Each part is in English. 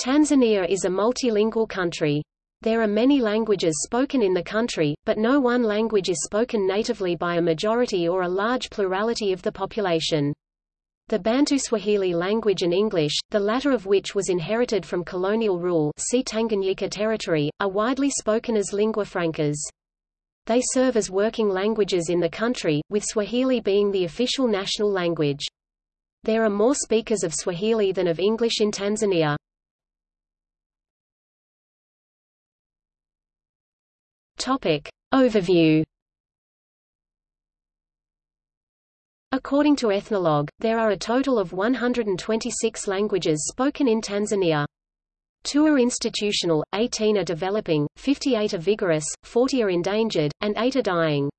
Tanzania is a multilingual country. There are many languages spoken in the country, but no one language is spoken natively by a majority or a large plurality of the population. The Bantu Swahili language and English, the latter of which was inherited from colonial rule see Tanganyika territory, are widely spoken as lingua francas. They serve as working languages in the country, with Swahili being the official national language. There are more speakers of Swahili than of English in Tanzania. Topic. Overview According to Ethnologue, there are a total of 126 languages spoken in Tanzania. Two are institutional, 18 are developing, 58 are vigorous, 40 are endangered, and 8 are dying.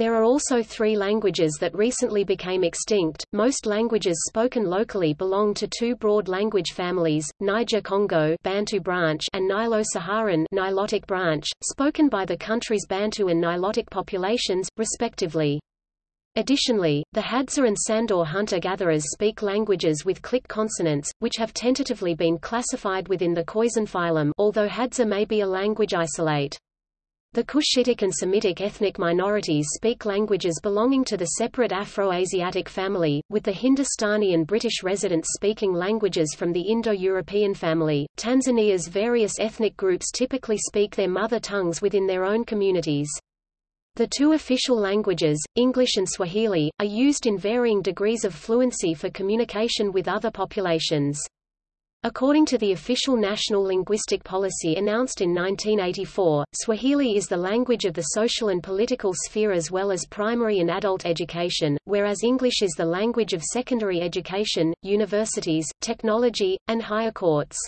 There are also three languages that recently became extinct. Most languages spoken locally belong to two broad language families, Niger-Congo Bantu branch and Nilo-Saharan Nilotic branch, spoken by the country's Bantu and Nilotic populations, respectively. Additionally, the Hadza and Sandawe hunter-gatherers speak languages with click consonants, which have tentatively been classified within the Khoisan phylum although Hadza may be a language isolate. The Cushitic and Semitic ethnic minorities speak languages belonging to the separate Afro-Asiatic family, with the Hindustani and British residents speaking languages from the Indo-European family. Tanzania's various ethnic groups typically speak their mother tongues within their own communities. The two official languages, English and Swahili, are used in varying degrees of fluency for communication with other populations. According to the official national linguistic policy announced in 1984, Swahili is the language of the social and political sphere as well as primary and adult education, whereas English is the language of secondary education, universities, technology, and higher courts.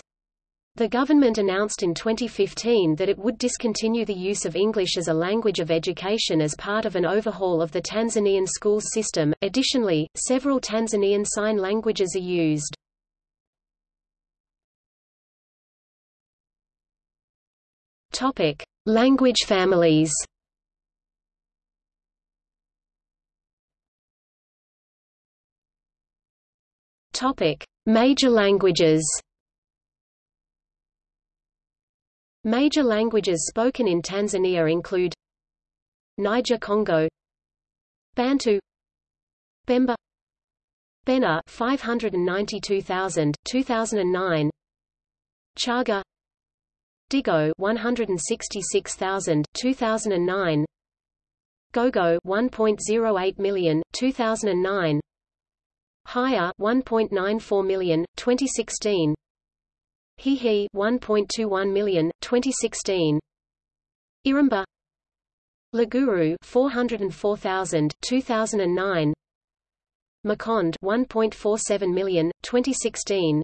The government announced in 2015 that it would discontinue the use of English as a language of education as part of an overhaul of the Tanzanian schools system. Additionally, several Tanzanian sign languages are used. Topic: Language families. Topic: Major languages. Major languages spoken in Tanzania include Niger-Congo Bantu Bemba Bena 592,000 2009 Chaga Digo 166,000 2009 Gogo 1.08 million 2009 Haya 1.94 million 2016 Hehe 1.21 million 2016 Iramba. Luguru 404,000 2009 Makonde 1.47 million 2016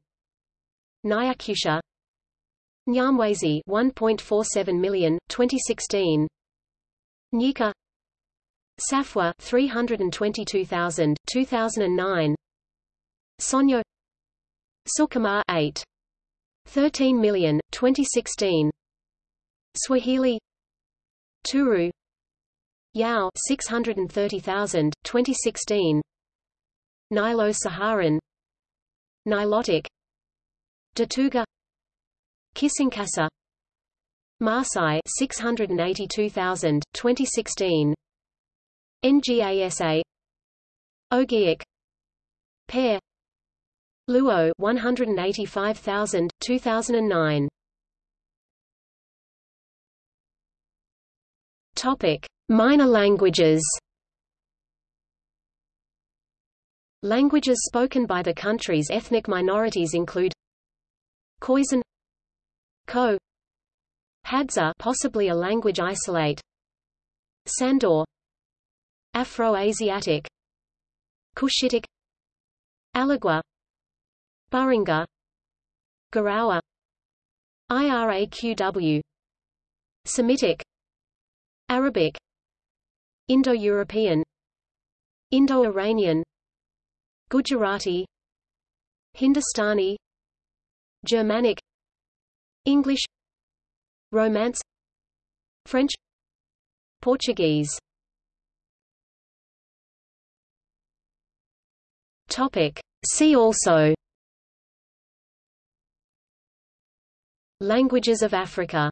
Nyakyusa Nyamwezi 1.47 million 2016 Nyika Safwa 322,000 2009 Sonjo. Sukuma 8 13 million 2016 Swahili. Turu. Yao 630,000 2016 Nilo-Saharan Nilotic. Datooga Kisankasa Maasai 682,000 2016 NGASA Ogiek Pair Luo 185,000 2009 Topic. Minor languages. Languages spoken by the country's ethnic minorities include Khoisan Ko Hadza possibly a language isolate. Sandawe. Afro-Asiatic. Cushitic. Alagwa Burunge Gorowa. Iraqw Semitic. Arabic. Indo-European. Indo-Iranian. Gujarati. Hindustani. Germanic English. Romance. French. Portuguese. Topic. See also. Languages of Africa